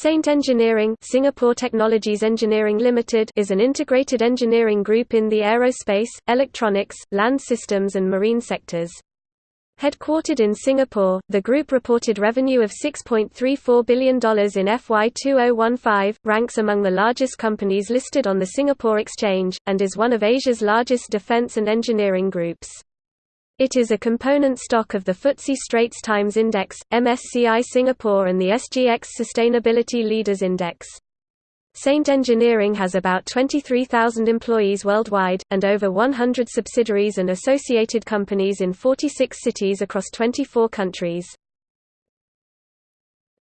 Saint Engineering Singapore Technologies Engineering Limited is an integrated engineering group in the aerospace, electronics, land systems and marine sectors. Headquartered in Singapore, the group reported revenue of $6.34 billion in FY 2015, ranks among the largest companies listed on the Singapore Exchange, and is one of Asia's largest defence and engineering groups. It is a component stock of the FTSE Straits Times Index, MSCI Singapore and the SGX Sustainability Leaders Index. Saint Engineering has about 23,000 employees worldwide, and over 100 subsidiaries and associated companies in 46 cities across 24 countries.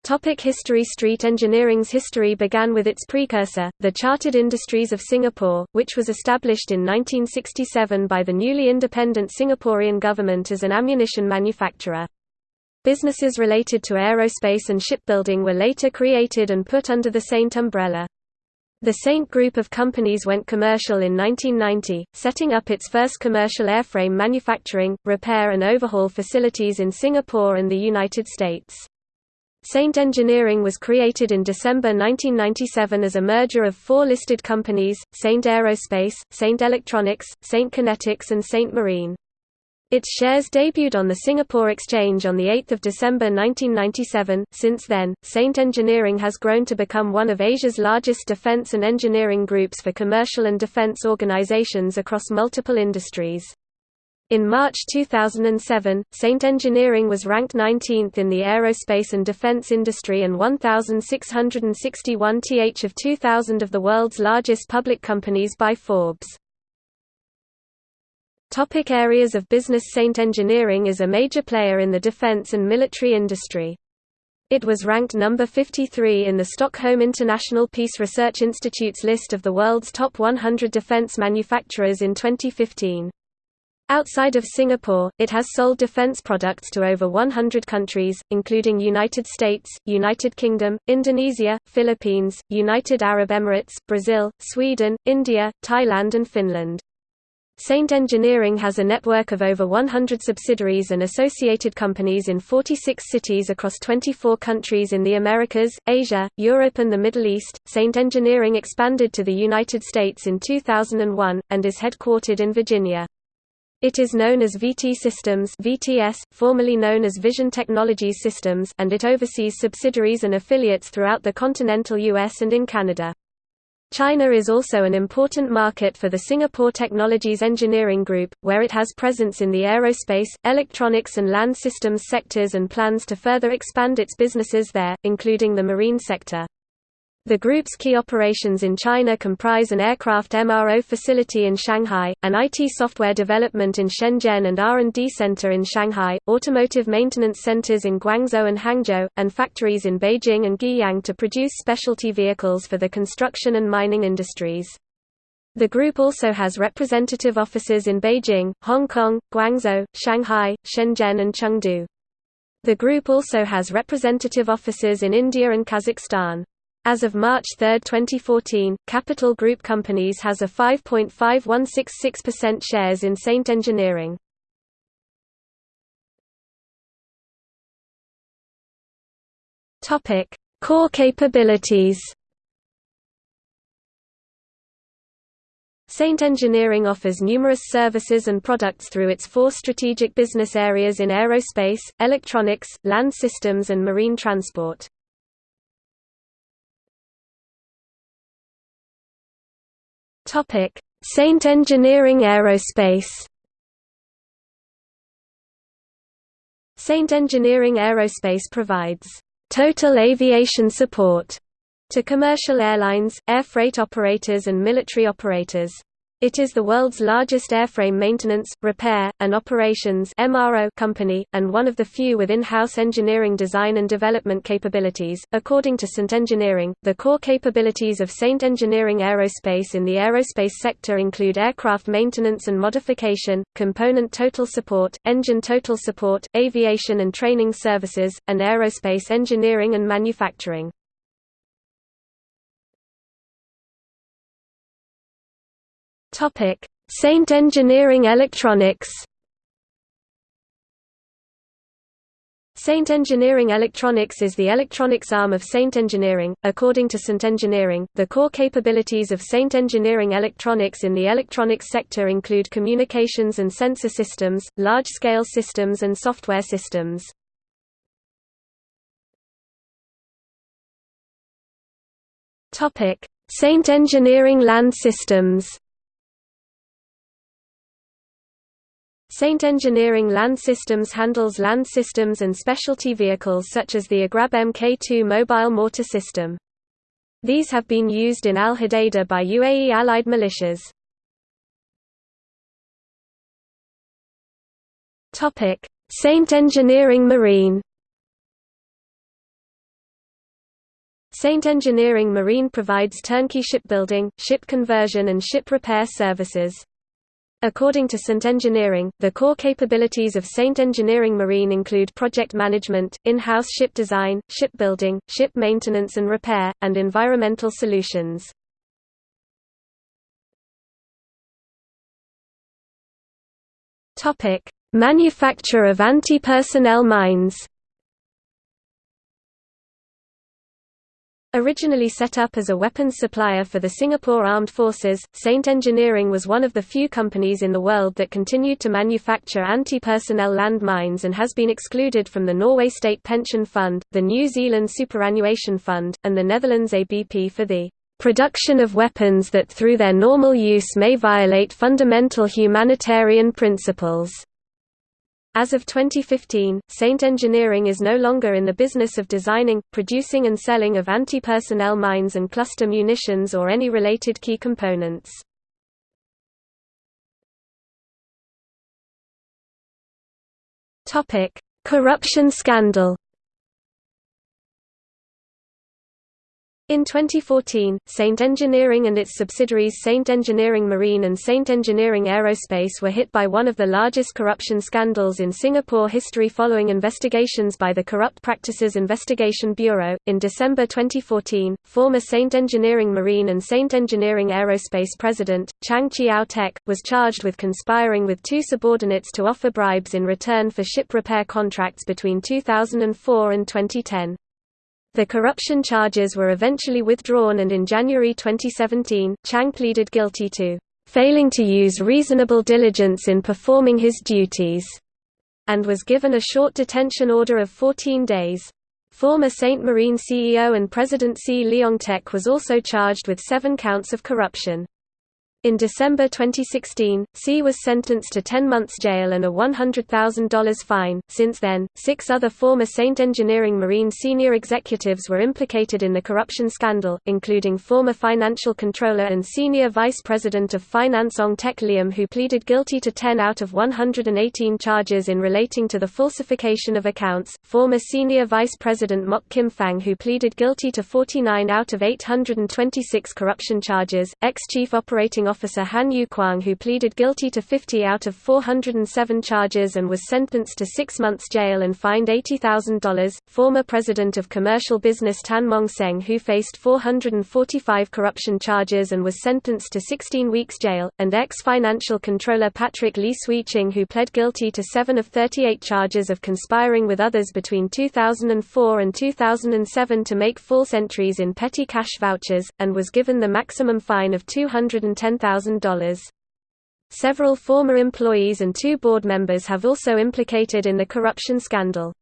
Topic history Street Engineering's history began with its precursor, the Chartered Industries of Singapore, which was established in 1967 by the newly independent Singaporean government as an ammunition manufacturer. Businesses related to aerospace and shipbuilding were later created and put under the Saint umbrella. The Saint group of companies went commercial in 1990, setting up its first commercial airframe manufacturing, repair and overhaul facilities in Singapore and the United States. Saint Engineering was created in December 1997 as a merger of four listed companies, Saint Aerospace, Saint Electronics, Saint Kinetics and Saint Marine. Its shares debuted on the Singapore Exchange on 8 December 1997. Since then, Saint Engineering has grown to become one of Asia's largest defence and engineering groups for commercial and defence organisations across multiple industries. In March 2007, Saint Engineering was ranked 19th in the aerospace and defense industry and 1,661th of 2,000 of the world's largest public companies by Forbes. Topic areas of business Saint Engineering is a major player in the defense and military industry. It was ranked number 53 in the Stockholm International Peace Research Institute's list of the world's top 100 defense manufacturers in 2015. Outside of Singapore, it has sold defense products to over 100 countries, including United States, United Kingdom, Indonesia, Philippines, United Arab Emirates, Brazil, Sweden, India, Thailand and Finland. Saint Engineering has a network of over 100 subsidiaries and associated companies in 46 cities across 24 countries in the Americas, Asia, Europe and the Middle East. Saint Engineering expanded to the United States in 2001, and is headquartered in Virginia. It is known as VT Systems VTS, formerly known as Vision Technologies Systems and it oversees subsidiaries and affiliates throughout the continental US and in Canada. China is also an important market for the Singapore Technologies Engineering Group, where it has presence in the aerospace, electronics and land systems sectors and plans to further expand its businesses there, including the marine sector. The group's key operations in China comprise an aircraft MRO facility in Shanghai, an IT software development in Shenzhen and R&D center in Shanghai, automotive maintenance centers in Guangzhou and Hangzhou, and factories in Beijing and Guiyang to produce specialty vehicles for the construction and mining industries. The group also has representative offices in Beijing, Hong Kong, Guangzhou, Shanghai, Shenzhen and Chengdu. The group also has representative offices in India and Kazakhstan. As of March 3, 2014, Capital Group Companies has a 5.5166% shares in Saint Engineering. Topic: Core capabilities. Saint Engineering offers numerous services and products through its four strategic business areas in aerospace, electronics, land systems and marine transport. Topic: Saint Engineering Aerospace. Saint Engineering Aerospace provides total aviation support to commercial airlines, air freight operators and military operators. It is the world's largest airframe maintenance, repair, and operations company, and one of the few with in-house engineering design and development capabilities. According to Saint Engineering, the core capabilities of Saint Engineering Aerospace in the aerospace sector include aircraft maintenance and modification, component total support, engine total support, aviation and training services, and aerospace engineering and manufacturing. Topic: Saint Engineering Electronics. Saint Engineering Electronics is the electronics arm of Saint Engineering. According to Saint Engineering, the core capabilities of Saint Engineering Electronics in the electronics sector include communications and sensor systems, large-scale systems and software systems. Topic: Saint Engineering Land Systems. Saint Engineering Land Systems handles land systems and specialty vehicles such as the Agrab Mk2 mobile mortar system. These have been used in Al Hudaydah by UAE allied militias. Saint Engineering Marine Saint Engineering Marine provides turnkey shipbuilding, ship conversion and ship repair services. According to Saint Engineering, the core capabilities of Saint Engineering Marine include project management, in-house ship design, shipbuilding, ship maintenance and repair, and environmental solutions. Manufacture of anti-personnel mines Originally set up as a weapons supplier for the Singapore Armed Forces, Saint Engineering was one of the few companies in the world that continued to manufacture anti-personnel land mines and has been excluded from the Norway State Pension Fund, the New Zealand Superannuation Fund, and the Netherlands ABP for the production of weapons that through their normal use may violate fundamental humanitarian principles. As of 2015, Saint Engineering is no longer in the business of designing, producing and selling of anti-personnel mines and cluster munitions or any related key components. Corruption scandal In 2014, Saint Engineering and its subsidiaries Saint Engineering Marine and Saint Engineering Aerospace were hit by one of the largest corruption scandals in Singapore history following investigations by the Corrupt Practices Investigation Bureau. In December 2014, former Saint Engineering Marine and Saint Engineering Aerospace president, Chang Cheow Teck, was charged with conspiring with two subordinates to offer bribes in return for ship repair contracts between 2004 and 2010. The corruption charges were eventually withdrawn and in January 2017, Chang pleaded guilty to failing to use reasonable diligence in performing his duties, and was given a short detention order of 14 days. Former Saint Marine CEO and President See Leong Teck was also charged with seven counts of corruption. In December 2016, See was sentenced to 10 months jail and a $100,000 fine. Since then, six other former Saint Engineering Marine senior executives were implicated in the corruption scandal, including former financial controller and senior vice president of finance Ong Tek Liam, who pleaded guilty to 10 out of 118 charges in relating to the falsification of accounts, former senior vice president Mok Kim Fang, who pleaded guilty to 49 out of 826 corruption charges, ex-chief operating officer Han Yu Kwang who pleaded guilty to 50 out of 407 charges and was sentenced to six months jail and fined $80,000, former president of commercial business Tan Mong Seng who faced 445 corruption charges and was sentenced to 16 weeks jail, and ex-financial controller Patrick Lee Swee Ching who pled guilty to 7 of 38 charges of conspiring with others between 2004 and 2007 to make false entries in petty cash vouchers, and was given the maximum fine of $210,000 $1,000. Several former employees and two board members have also implicated in the corruption scandal.